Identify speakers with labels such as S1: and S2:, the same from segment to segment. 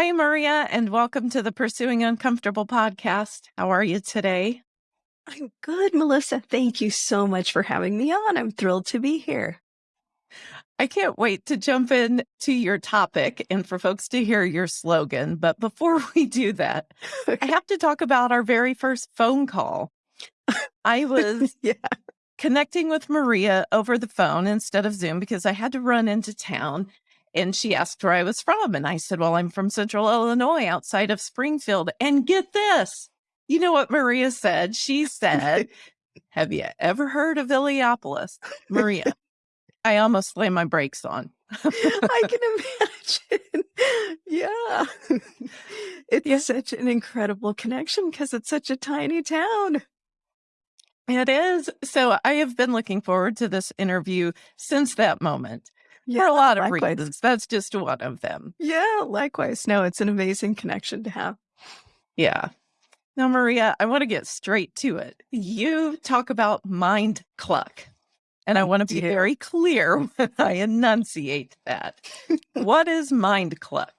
S1: Hi, Maria, and welcome to the Pursuing Uncomfortable podcast. How are you today?
S2: I'm good, Melissa. Thank you so much for having me on. I'm thrilled to be here.
S1: I can't wait to jump in to your topic and for folks to hear your slogan. But before we do that, I have to talk about our very first phone call. I was
S2: yeah.
S1: connecting with Maria over the phone instead of Zoom because I had to run into town and she asked where I was from. And I said, Well, I'm from central Illinois outside of Springfield. And get this, you know what Maria said? She said, Have you ever heard of Illiopolis? Maria, I almost slammed my brakes on.
S2: I can imagine. yeah. It's yeah. such an incredible connection because it's such a tiny town.
S1: It is. So I have been looking forward to this interview since that moment. Yeah, for a lot of likewise. reasons. That's just one of them.
S2: Yeah, likewise. No, it's an amazing connection to have.
S1: Yeah. Now, Maria, I want to get straight to it. You talk about mind cluck, and I want to be very clear when I enunciate that. what is mind cluck?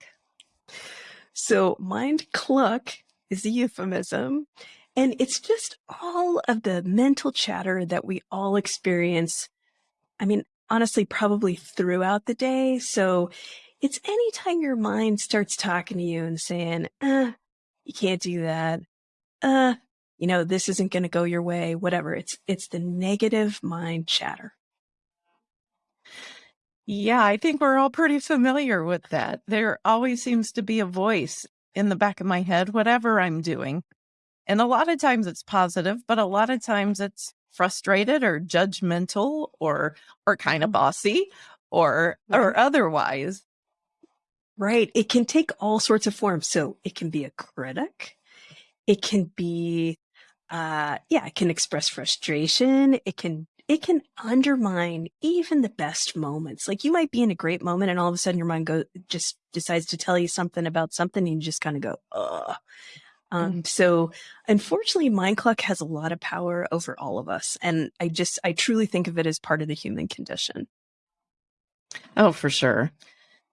S2: So, mind cluck is a euphemism, and it's just all of the mental chatter that we all experience. I mean, honestly, probably throughout the day. So, it's anytime your mind starts talking to you and saying, uh, you can't do that uh, you know, this isn't going to go your way, whatever. It's, it's the negative mind chatter.
S1: Yeah, I think we're all pretty familiar with that. There always seems to be a voice in the back of my head, whatever I'm doing. And a lot of times it's positive, but a lot of times it's frustrated or judgmental or or kind of bossy or or otherwise.
S2: Right. It can take all sorts of forms. So it can be a critic. It can be, uh, yeah, it can express frustration. It can, it can undermine even the best moments. Like you might be in a great moment and all of a sudden your mind go, just decides to tell you something about something and you just kind of go, ugh. Um, mm. so unfortunately, mind cluck has a lot of power over all of us. And I just, I truly think of it as part of the human condition.
S1: Oh, for sure.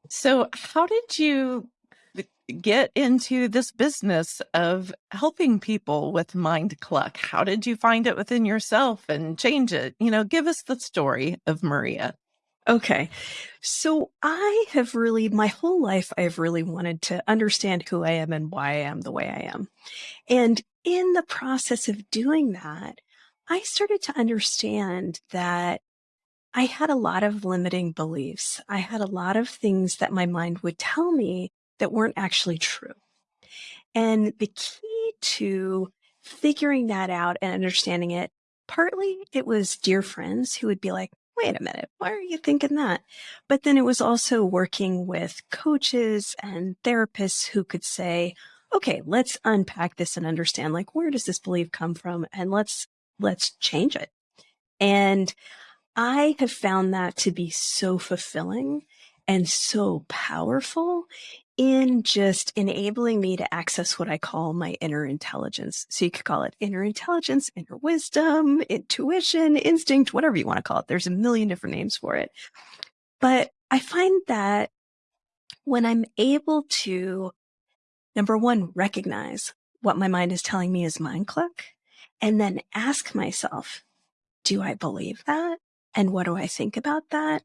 S1: So how did you get into this business of helping people with mind cluck? How did you find it within yourself and change it? You know, give us the story of Maria.
S2: Okay. So I have really, my whole life, I've really wanted to understand who I am and why I am the way I am. And in the process of doing that, I started to understand that I had a lot of limiting beliefs. I had a lot of things that my mind would tell me that weren't actually true. And the key to figuring that out and understanding it, partly it was dear friends who would be like, wait a minute, why are you thinking that? But then it was also working with coaches and therapists who could say, okay, let's unpack this and understand like, where does this belief come from? And let's, let's change it. And I have found that to be so fulfilling and so powerful in just enabling me to access what I call my inner intelligence. So you could call it inner intelligence, inner wisdom, intuition, instinct, whatever you want to call it. There's a million different names for it. But I find that when I'm able to, number one, recognize what my mind is telling me is mind cluck, and then ask myself, do I believe that? And what do I think about that?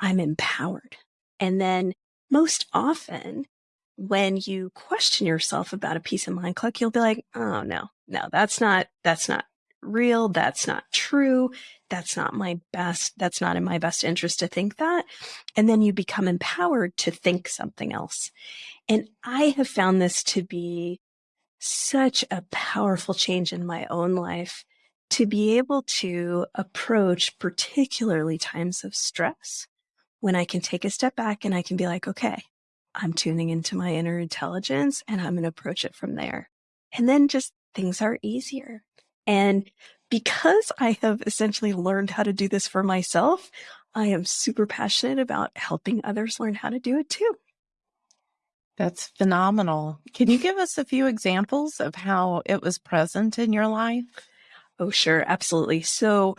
S2: I'm empowered. And then most often when you question yourself about a piece of mind cluck, you'll be like, oh no, no, that's not, that's not real. That's not true. That's not my best. That's not in my best interest to think that. And then you become empowered to think something else. And I have found this to be such a powerful change in my own life to be able to approach particularly times of stress when I can take a step back and I can be like, okay, I'm tuning into my inner intelligence and I'm going to approach it from there. And then just things are easier. And because I have essentially learned how to do this for myself, I am super passionate about helping others learn how to do it too.
S1: That's phenomenal. Can you give us a few examples of how it was present in your life?
S2: Oh, sure. Absolutely. So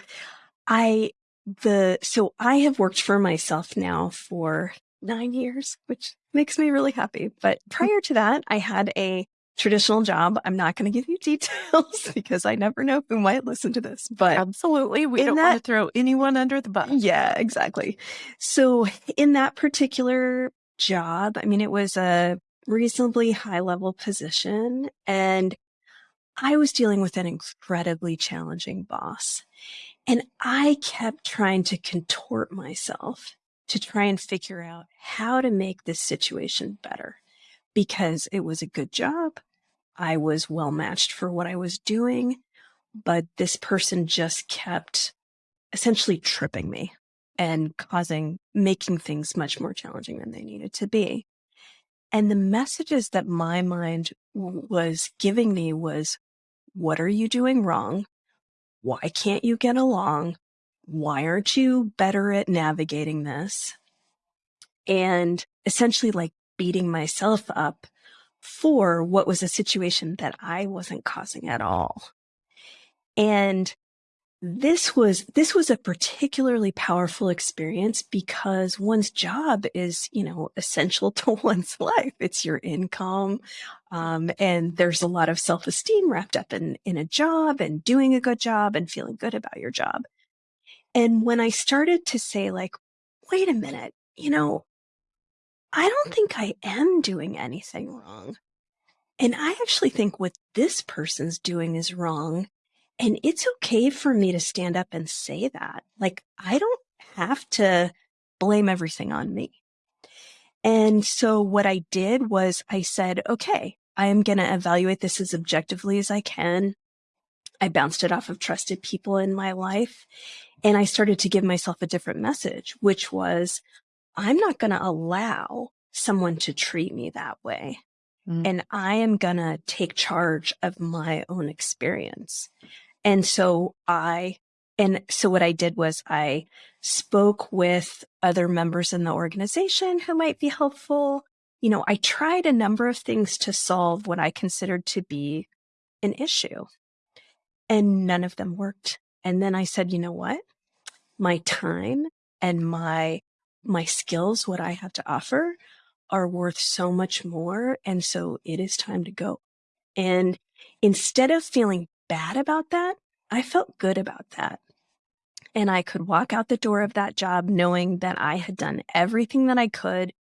S2: I, the, so I have worked for myself now for nine years, which makes me really happy. But prior to that, I had a traditional job. I'm not going to give you details because I never know who might listen to this. But
S1: absolutely, we don't that, want to throw anyone under the bus.
S2: Yeah, exactly. So in that particular job, I mean, it was a reasonably high level position and I was dealing with an incredibly challenging boss. And I kept trying to contort myself to try and figure out how to make this situation better because it was a good job. I was well matched for what I was doing, but this person just kept essentially tripping me and causing, making things much more challenging than they needed to be. And the messages that my mind was giving me was, what are you doing wrong? Why can't you get along? Why aren't you better at navigating this? And essentially like beating myself up for what was a situation that I wasn't causing at all. And this was this was a particularly powerful experience because one's job is you know essential to one's life. It's your income um, and there's a lot of self-esteem wrapped up in in a job and doing a good job and feeling good about your job. And when i started to say like wait a minute you know i don't think i am doing anything wrong. And i actually think what this person's doing is wrong and it's okay for me to stand up and say that. Like, I don't have to blame everything on me. And so what I did was I said, okay, I am going to evaluate this as objectively as I can. I bounced it off of trusted people in my life. And I started to give myself a different message, which was, I'm not going to allow someone to treat me that way. Mm. And I am going to take charge of my own experience. And so I, and so what I did was I spoke with other members in the organization who might be helpful. You know, I tried a number of things to solve what I considered to be an issue and none of them worked. And then I said, you know what? My time and my, my skills, what I have to offer are worth so much more. And so it is time to go. And instead of feeling bad about that. I felt good about that. And I could walk out the door of that job knowing that I had done everything that I could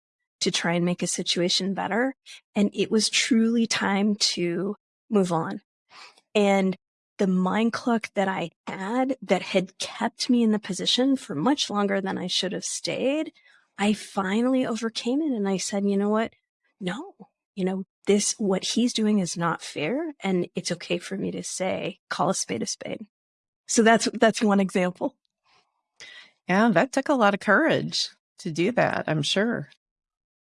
S2: to try and make a situation better. And it was truly time to move on. And the mind cluck that I had that had kept me in the position for much longer than I should have stayed, I finally overcame it. And I said, you know what? No, you know, this, what he's doing is not fair. And it's okay for me to say, call a spade a spade. So that's, that's one example.
S1: Yeah, that took a lot of courage to do that, I'm sure.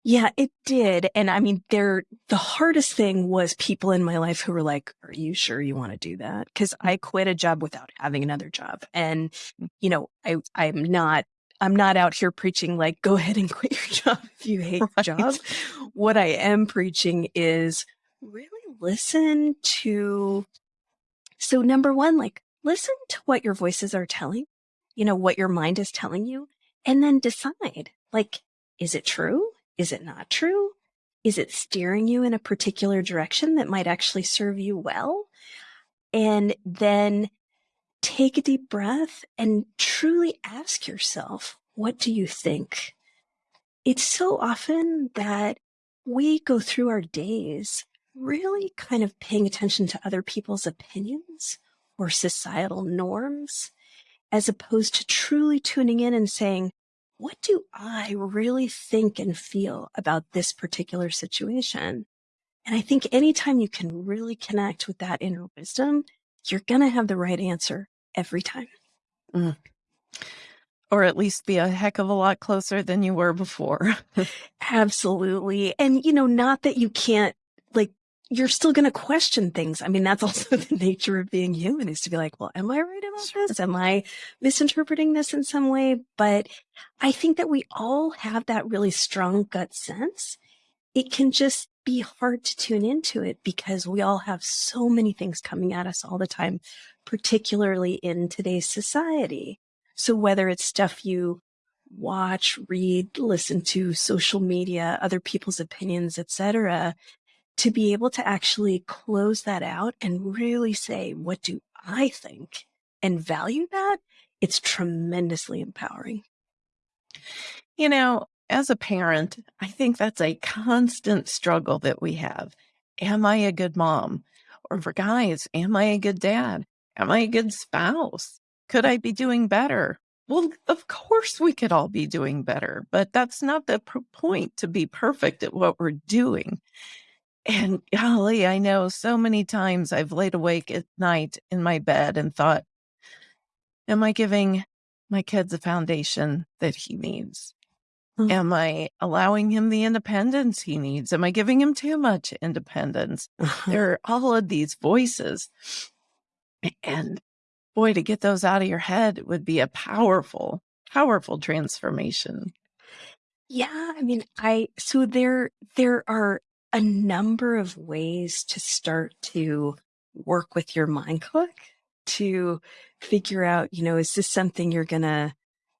S2: Yeah, it did. And I mean, there, the hardest thing was people in my life who were like, are you sure you want to do that? Cause I quit a job without having another job. And, mm. you know, I, I'm not I'm not out here preaching like, go ahead and quit your job if you hate right. your job. What I am preaching is really listen to. So, number one, like, listen to what your voices are telling, you know, what your mind is telling you, and then decide like, is it true? Is it not true? Is it steering you in a particular direction that might actually serve you well? And then take a deep breath and truly ask yourself, what do you think? It's so often that we go through our days really kind of paying attention to other people's opinions or societal norms, as opposed to truly tuning in and saying, what do I really think and feel about this particular situation? And I think anytime you can really connect with that inner wisdom, you're going to have the right answer every time. Mm.
S1: Or at least be a heck of a lot closer than you were before.
S2: Absolutely. And, you know, not that you can't, like, you're still going to question things. I mean, that's also the nature of being human is to be like, well, am I right about sure. this? Am I misinterpreting this in some way? But I think that we all have that really strong gut sense. It can just be hard to tune into it because we all have so many things coming at us all the time, particularly in today's society. So whether it's stuff you watch, read, listen to social media, other people's opinions, etc., to be able to actually close that out and really say, what do I think? And value that, it's tremendously empowering.
S1: You know, as a parent, I think that's a constant struggle that we have. Am I a good mom? Or for guys, am I a good dad? Am I a good spouse? Could I be doing better? Well, of course we could all be doing better, but that's not the point to be perfect at what we're doing. And golly, I know so many times I've laid awake at night in my bed and thought, am I giving my kids a foundation that he needs? Mm. Am I allowing him the independence he needs? Am I giving him too much independence? Uh-huh. There are all of these voices. And boy, to get those out of your head would be a powerful, powerful transformation.
S2: Yeah, I mean, I so there there are a number of ways to start to work with your mind cluck to figure out, you know, is this something you're going to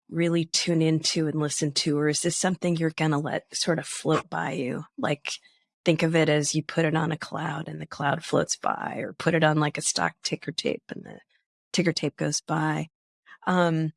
S2: really tune into and listen to, or is this something you're going to let sort of float by you? Like, think of it as you put it on a cloud and the cloud floats by, or put it on like a stock ticker tape and the ticker tape goes by. Um,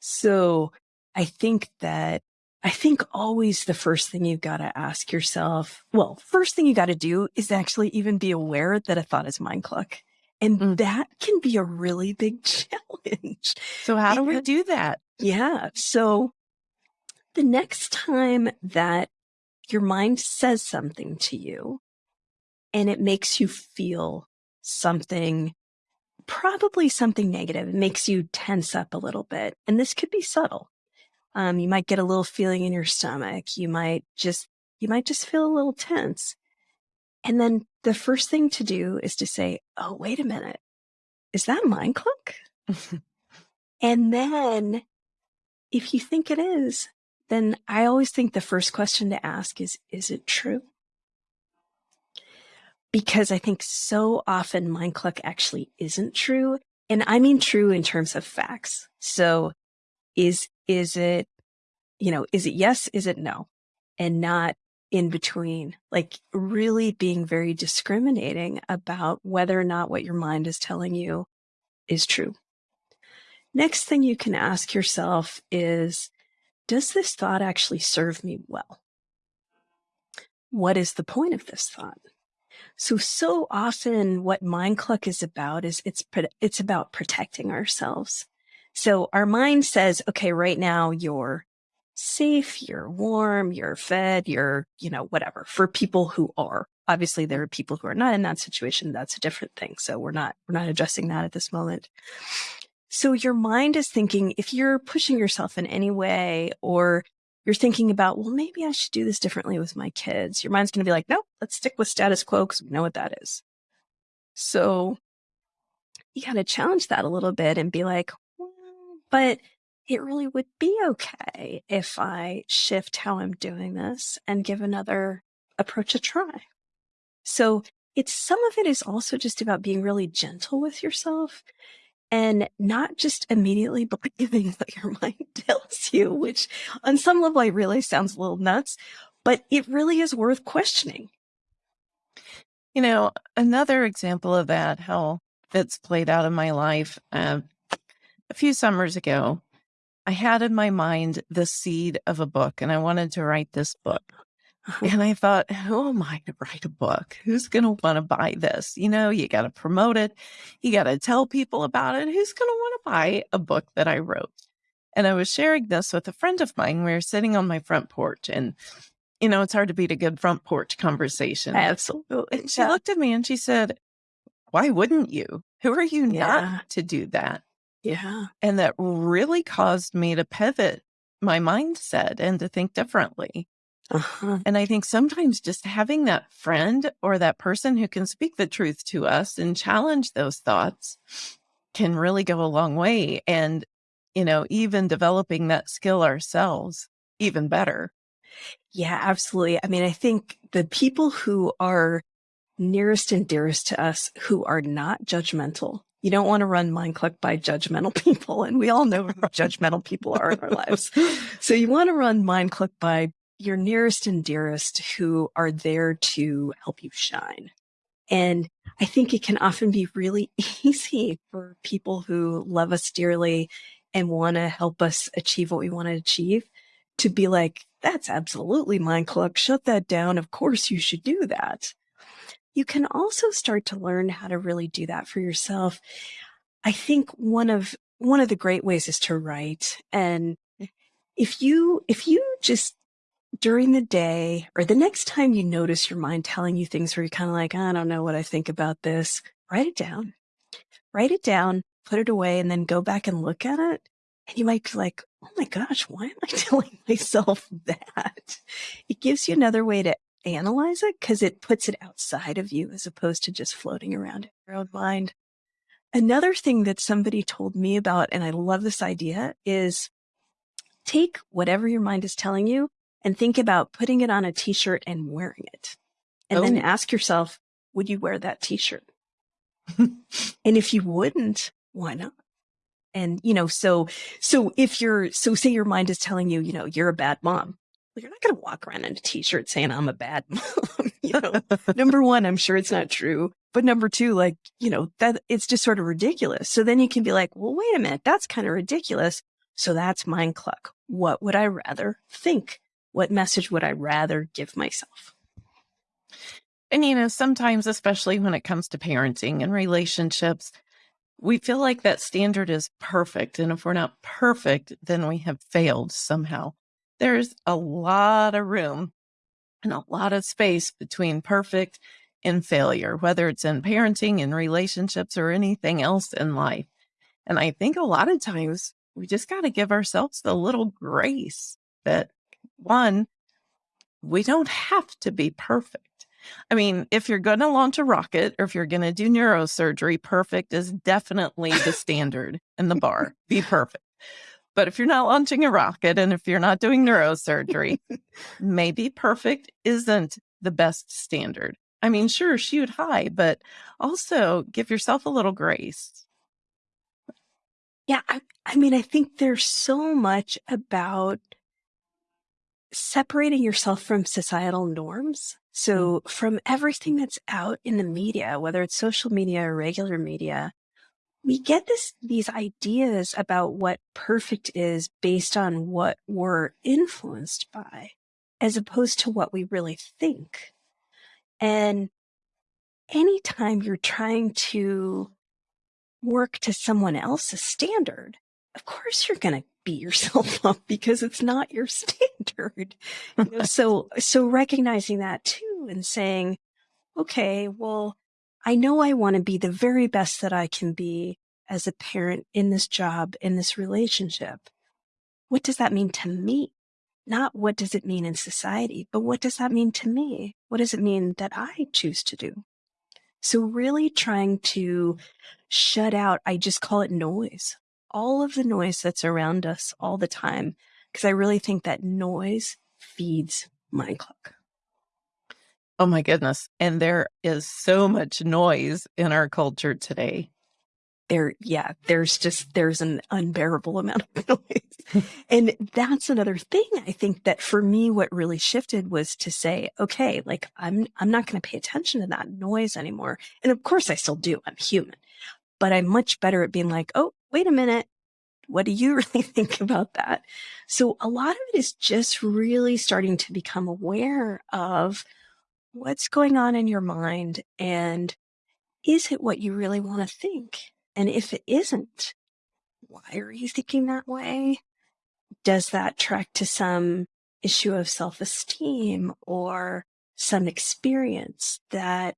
S2: so I think that I think always the first thing you've got to ask yourself, well, first thing you got to do is actually even be aware that a thought is mind cluck. And mm. that can be a really big challenge.
S1: So how do we do that?
S2: Yeah. So the next time that your mind says something to you and it makes you feel something, probably something negative, it makes you tense up a little bit. And this could be subtle. Um, you might get a little feeling in your stomach. You might just, you might just feel a little tense. And then the first thing to do is to say, Oh, wait a minute. Is that mind cluck? and then if you think it is, then I always think the first question to ask is, is it true? Because I think so often mind cluck actually isn't true. And I mean true in terms of facts. So is, is it, you know, is it yes? Is it no? And not in between, like really being very discriminating about whether or not what your mind is telling you is true. Next thing you can ask yourself is, does this thought actually serve me well? What is the point of this thought? So, so often what mind cluck is about is it's, it's about protecting ourselves. So our mind says, okay, right now you're safe, you're warm, you're fed, you're, you know, whatever for people who are. Obviously, there are people who are not in that situation. That's a different thing. So we're not, we're not addressing that at this moment. So your mind is thinking if you're pushing yourself in any way or you're thinking about, well, maybe I should do this differently with my kids. Your mind's going to be like, no, let's stick with status quo because we know what that is. So you got to challenge that a little bit and be like, well, but it really would be okay if I shift how I'm doing this and give another approach a try. So it's some of it is also just about being really gentle with yourself and not just immediately believing what your mind tells you, which on some level I realize sounds a little nuts, but it really is worth questioning.
S1: You know, another example of that, how that's played out in my life, uh, a few summers ago, I had in my mind the seed of a book and I wanted to write this book. Uh-huh. And I thought, who am I to write a book? Who's going to want to buy this? You know, you got to promote it. You got to tell people about it. Who's going to want to buy a book that I wrote? And I was sharing this with a friend of mine. We were sitting on my front porch and, you know, it's hard to beat a good front porch conversation.
S2: Absolutely.
S1: And she yeah. looked at me and she said, why wouldn't you? Who are you yeah. not to do that?
S2: Yeah.
S1: And that really caused me to pivot my mindset and to think differently. Uh-huh. And I think sometimes just having that friend or that person who can speak the truth to us and challenge those thoughts can really go a long way. And, you know, even developing that skill ourselves, even better.
S2: Yeah, absolutely. I mean, I think the people who are nearest and dearest to us who are not judgmental You don't want to run Mind Cluck by judgmental people. And we all know who judgmental people are in our lives. So you want to run Mind Cluck by your nearest and dearest who are there to help you shine. And I think it can often be really easy for people who love us dearly and want to help us achieve what we want to achieve to be like, that's absolutely Mind Cluck. Shut that down. Of course you should do that. You can also start to learn how to really do that for yourself. I think one of one of the great ways is to write. And mm. if you if you just during the day or the next time you notice your mind telling you things where you're kind of like, I don't know what I think about this, write it down. Write it down, put it away, and then go back and look at it. And you might be like, oh my gosh, why am I telling myself that? It gives you another way to analyze it because it puts it outside of you as opposed to just floating around in your own mind. Another thing that somebody told me about, and I love this idea, is take whatever your mind is telling you and think about putting it on a t-shirt and wearing it. And oh. then ask yourself, would you wear that t-shirt? and if you wouldn't, why not? And, you know, so, so if you're, so say your mind is telling you, you know, you're a bad mom. Well, you're not going to walk around in a t-shirt saying I'm a bad mom. you know, number one, I'm sure it's not true. But number two, like, you know, that it's just sort of ridiculous. So then you can be like, well, wait a minute, that's kind of ridiculous. So that's mind cluck. What would I rather think? What message would I rather give myself?
S1: And, you know, sometimes, especially when it comes to parenting and relationships, we feel like that standard is perfect. And if we're not perfect, then we have failed somehow. There's a lot of room and a lot of space between perfect and failure, whether it's in parenting and relationships or anything else in life. And I think a lot of times we just got to give ourselves the little grace that one, we don't have to be perfect. I mean, if you're going to launch a rocket or if you're going to do neurosurgery, perfect is definitely the standard and the bar. Be perfect. But if you're not launching a rocket and if you're not doing neurosurgery, maybe perfect isn't the best standard. I mean, sure, shoot high, but also give yourself a little grace.
S2: Yeah, I, I mean, I think there's so much about separating yourself from societal norms. Mm. So from everything that's out in the media, whether it's social media or regular media, we get this these ideas about what perfect is based on what we're influenced by as opposed to what we really think. And anytime you're trying to work to someone else's standard, of course you're going to beat yourself up because it's not your standard. You know, so, so recognizing that too and saying, okay, well, I know I want to be the very best that I can be as a parent in this job, in this relationship. What does that mean to me? Not what does it mean in society, but what does that mean to me? What does it mean that I choose to do? So really trying to shut out, I just call it noise all of the noise that's around us all the time. Because I really think that noise feeds mind cluck.
S1: Oh my goodness. And there is so much noise in our culture today.
S2: There, yeah, there's just, there's an unbearable amount of noise. and that's another thing I think that for me, what really shifted was to say, okay, like I'm, I'm not going to pay attention to that noise anymore. And of course I still do. I'm human, but I'm much better at being like, oh, wait a minute. What do you really think about that? So a lot of it is just really starting to become aware of what's going on in your mind and is it what you really want to think? And if it isn't, why are you thinking that way? Does that track to some issue of self-esteem or some experience that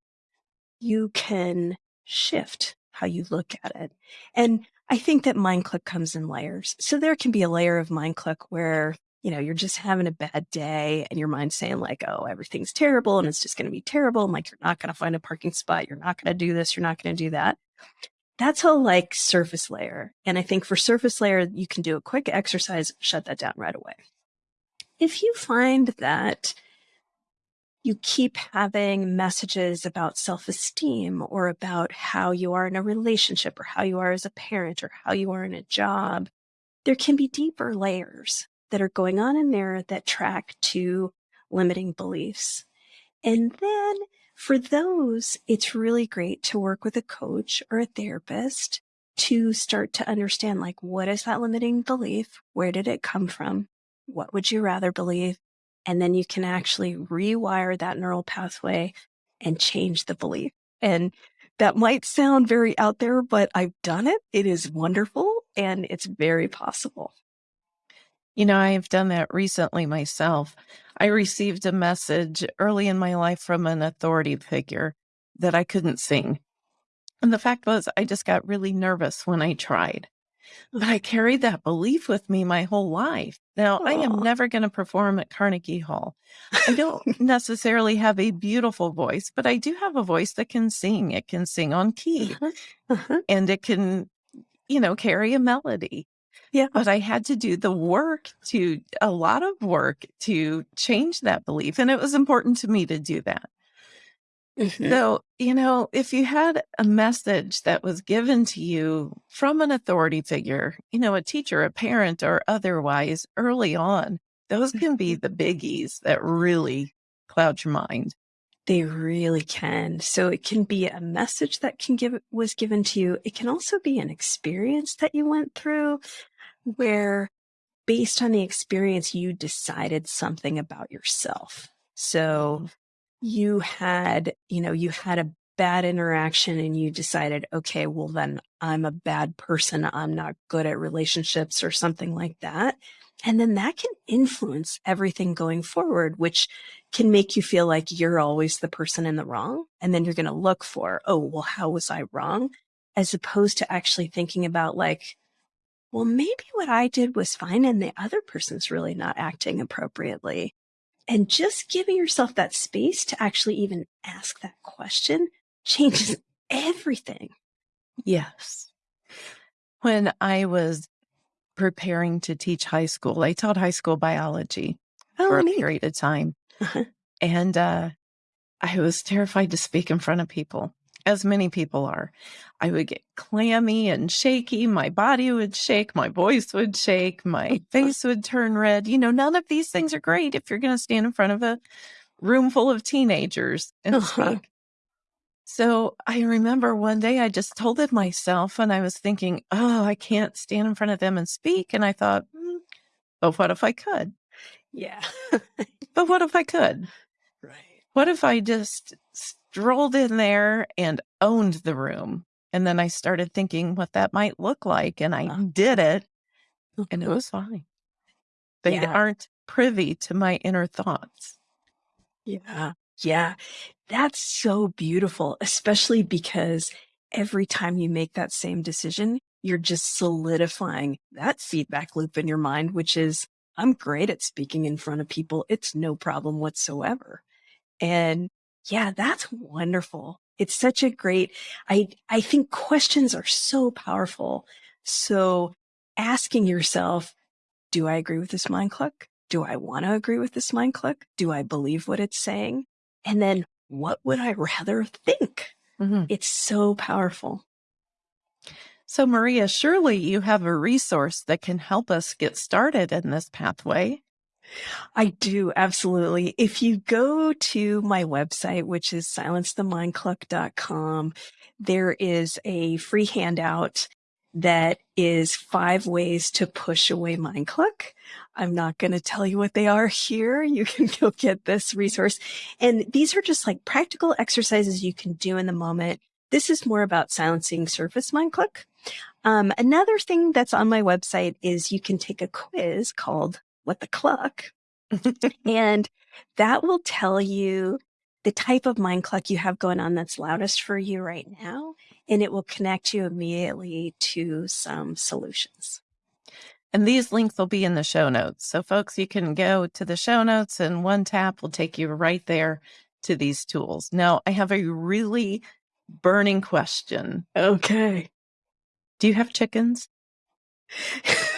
S2: you can shift how you look at it? And I think that mind cluck comes in layers. So there can be a layer of mind cluck where, you know, you're just having a bad day and your mind's saying like, oh, everything's terrible and it's just going to be terrible. And like, you're not going to find a parking spot. You're not going to do this. You're not going to do that. That's a like surface layer. And I think for surface layer, you can do a quick exercise, shut that down right away. If you find that you keep having messages about self esteem or about how you are in a relationship or how you are as a parent or how you are in a job, there can be deeper layers that are going on in there that track to limiting beliefs. And then for those, it's really great to work with a coach or a therapist to start to understand like, what is that limiting belief? Where did it come from? What would you rather believe? And then you can actually rewire that neural pathway and change the belief. And that might sound very out there, but I've done it. It is wonderful and it's very possible.
S1: You know, I have done that recently myself. I received a message early in my life from an authority figure that I couldn't sing. And the fact was, I just got really nervous when I tried. But I carried that belief with me my whole life. Now, I am never going to perform at Carnegie Hall. I don't necessarily have a beautiful voice, but I do have a voice that can sing. It can sing on key
S2: Uh-huh. Uh-huh.
S1: and it can, you know, carry a melody.
S2: Yeah.
S1: But I had to do the work to a lot of work to change that belief. And it was important to me to do that.
S2: Mhm.
S1: So, you know, if you had a message that was given to you from an authority figure, you know, a teacher, a parent, or otherwise early on, those can be
S2: Mhm.
S1: the biggies that really cloud your mind.
S2: They really can. So it can be a message that can give was given to you. It can also be an experience that you went through where based on the experience you decided something about yourself. So
S1: Mhm.
S2: You had, you know, you had a bad interaction and you decided, okay, well then I'm a bad person. I'm not good at relationships or something like that. And then that can influence everything going forward, which can make you feel like you're always the person in the wrong. And then you're going to look for, oh, well, how was I wrong? As opposed to actually thinking about like, well, maybe what I did was fine and the other person's really not acting appropriately. And just giving yourself that space to actually even ask that question changes everything.
S1: Yes. When I was preparing to teach high school, I taught high school biology for
S2: Oh,
S1: a period of time.
S2: Uh-huh.
S1: And uh, I was terrified to speak in front of people, as many people are. I would get clammy and shaky. My body would shake. My voice would shake. My face would turn red. You know, none of these things are great if you're going to stand in front of a room full of teenagers and
S2: Uh-huh.
S1: speak. So I remember one day I just told it myself and I was thinking, oh, I can't stand in front of them and speak. And I thought, "Hmm, but what if I could?
S2: Yeah.
S1: But what if I could?
S2: right.
S1: What if I just strolled in there and owned the room? And then I started thinking what that might look like. And I
S2: Uh,
S1: did it and it was fine. They
S2: Yeah.
S1: aren't privy to my inner thoughts.
S2: Yeah. Yeah. That's so beautiful, especially because every time you make that same decision, you're just solidifying that feedback loop in your mind, which is, I'm great at speaking in front of people. It's no problem whatsoever. And yeah, that's wonderful. It's such a great, I, I think questions are so powerful. So asking yourself, do I agree with this mind cluck? Do I want to agree with this mind cluck? Do I believe what it's saying? And then what would I rather think?
S1: Mhm.
S2: It's so powerful.
S1: So, Maria, surely you have a resource that can help us get started in this pathway.
S2: I do, absolutely. If you go to my website, which is silencethemindcluck.com, there is a free handout that is five ways to push away mind cluck. I'm not going to tell you what they are here. You can go get this resource. And these are just like practical exercises you can do in the moment. This is more about silencing surface mind cluck. Um, another thing that's on my website is you can take a quiz called What the Cluck, and that will tell you the type of mind cluck you have going on that's loudest for you right now. And it will connect you immediately to some solutions.
S1: And these links will be in the show notes. So, folks, you can go to the show notes, and one tap will take you right there to these tools. Now, I have a really burning question.
S2: Okay.
S1: Do you have chickens?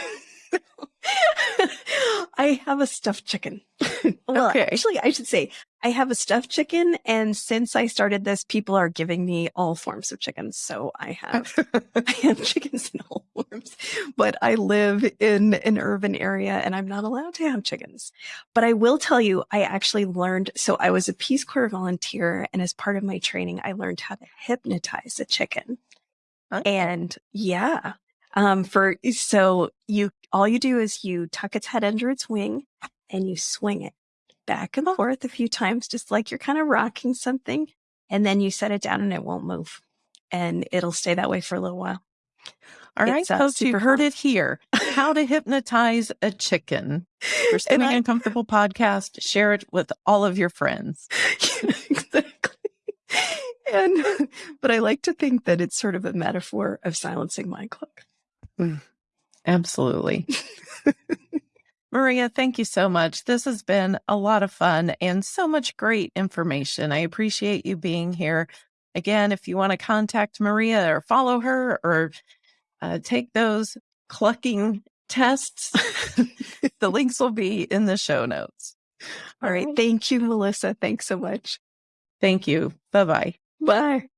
S2: I have a stuffed chicken. well,
S1: Okay.
S2: actually, I should say I have a stuffed chicken, and since I started this, people are giving me all forms of chickens. So I have I have chickens in all forms, but I live in an urban area and I'm not allowed to have chickens. But I will tell you, I actually learned. So I was a Peace Corps volunteer, and as part of my training, I learned how to hypnotize a chicken.
S1: Huh?
S2: And yeah, um, for so you all you do is you tuck its head under its wing and you swing it back and
S1: Oh.
S2: forth a few times, just like you're kind of rocking something, and then you set it down and it won't move, and it'll stay that way for a little while.
S1: All right, folks, you heard it here. How to hypnotise a chicken. For Spinning
S2: I-
S1: Uncomfortable podcast, share it with all of your friends.
S2: exactly. And but I like to think that it's sort of a metaphor of silencing my clock. Mm.
S1: Absolutely. Maria, thank you so much. This has been a lot of fun and so much great information. I appreciate you being here. Again, if you want to contact Maria or follow her or uh, take those clucking tests, the links will be in the show notes.
S2: All right. Thank you, Melissa. Thanks so much.
S1: Thank you. Bye bye.
S2: Bye.